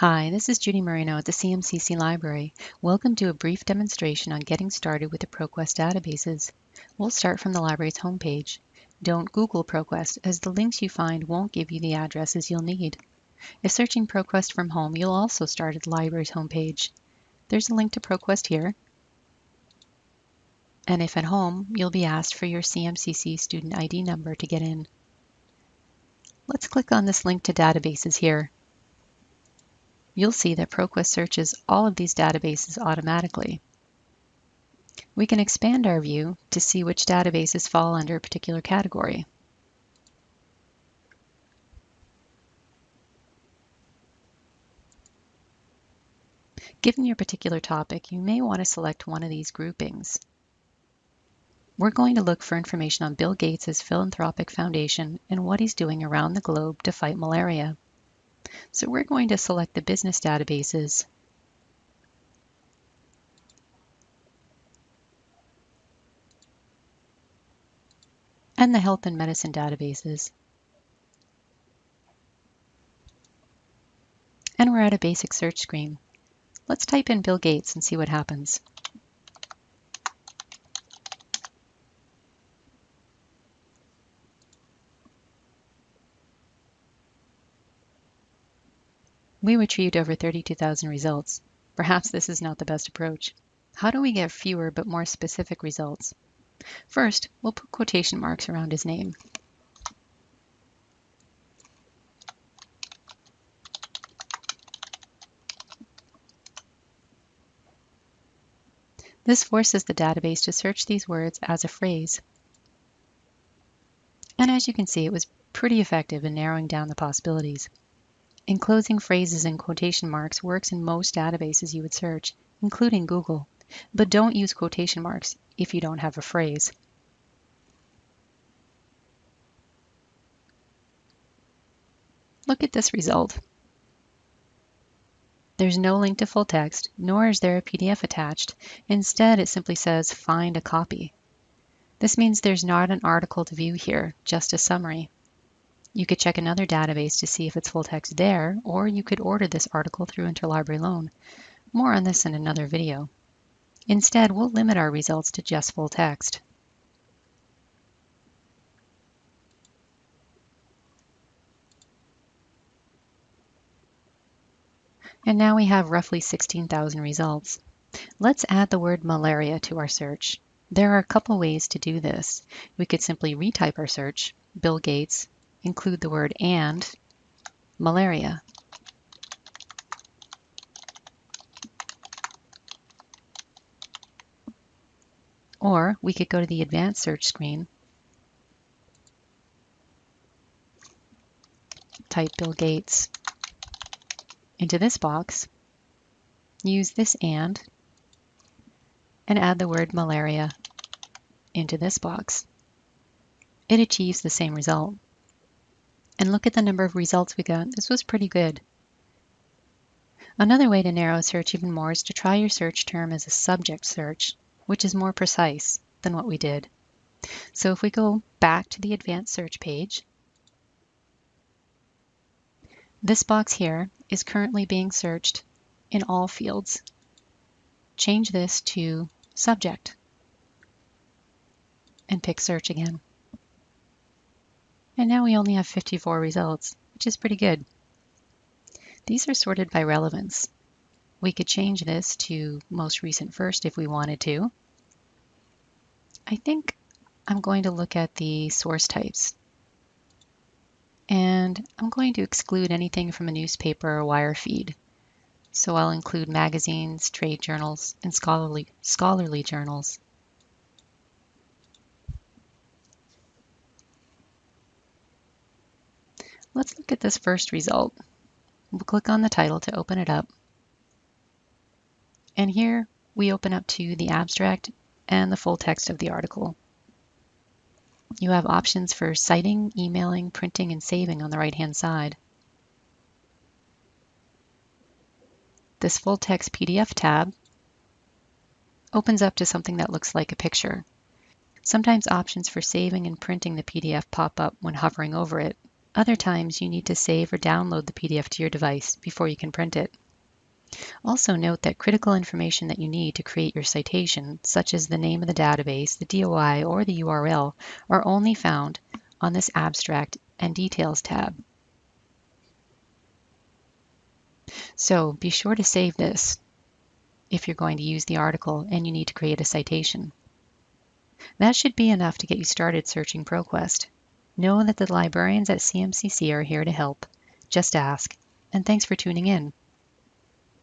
Hi, this is Judy Marino at the CMCC Library. Welcome to a brief demonstration on getting started with the ProQuest databases. We'll start from the library's homepage. Don't Google ProQuest, as the links you find won't give you the addresses you'll need. If searching ProQuest from home, you'll also start at the library's homepage. There's a link to ProQuest here. And if at home, you'll be asked for your CMCC student ID number to get in. Let's click on this link to databases here you'll see that ProQuest searches all of these databases automatically. We can expand our view to see which databases fall under a particular category. Given your particular topic, you may want to select one of these groupings. We're going to look for information on Bill Gates' philanthropic foundation and what he's doing around the globe to fight malaria. So we're going to select the business databases. and the health and medicine databases. And we're at a basic search screen. Let's type in Bill Gates and see what happens. We retrieved over 32,000 results. Perhaps this is not the best approach. How do we get fewer but more specific results? First, we'll put quotation marks around his name. This forces the database to search these words as a phrase. And as you can see, it was pretty effective in narrowing down the possibilities. Enclosing phrases in quotation marks works in most databases you would search, including Google, but don't use quotation marks if you don't have a phrase. Look at this result. There's no link to full text, nor is there a PDF attached. Instead, it simply says find a copy. This means there's not an article to view here, just a summary. You could check another database to see if it's full text there, or you could order this article through Interlibrary Loan. More on this in another video. Instead, we'll limit our results to just full text. And now we have roughly 16,000 results. Let's add the word malaria to our search. There are a couple ways to do this. We could simply retype our search, Bill Gates, include the word and malaria. Or we could go to the advanced search screen, type Bill Gates into this box, use this and, and add the word malaria into this box. It achieves the same result. And look at the number of results we got. This was pretty good. Another way to narrow a search even more is to try your search term as a subject search, which is more precise than what we did. So if we go back to the advanced search page, this box here is currently being searched in all fields. Change this to subject and pick search again. And now we only have 54 results, which is pretty good. These are sorted by relevance. We could change this to most recent first if we wanted to. I think I'm going to look at the source types. And I'm going to exclude anything from a newspaper or wire feed. So I'll include magazines, trade journals, and scholarly, scholarly journals. Let's look at this first result. We'll click on the title to open it up. And here we open up to the abstract and the full text of the article. You have options for citing, emailing, printing, and saving on the right-hand side. This full text PDF tab opens up to something that looks like a picture. Sometimes options for saving and printing the PDF pop up when hovering over it, Other times you need to save or download the PDF to your device before you can print it. Also note that critical information that you need to create your citation, such as the name of the database, the DOI, or the URL, are only found on this Abstract and Details tab. So be sure to save this if you're going to use the article and you need to create a citation. That should be enough to get you started searching ProQuest. Know that the librarians at CMCC are here to help. Just ask. And thanks for tuning in.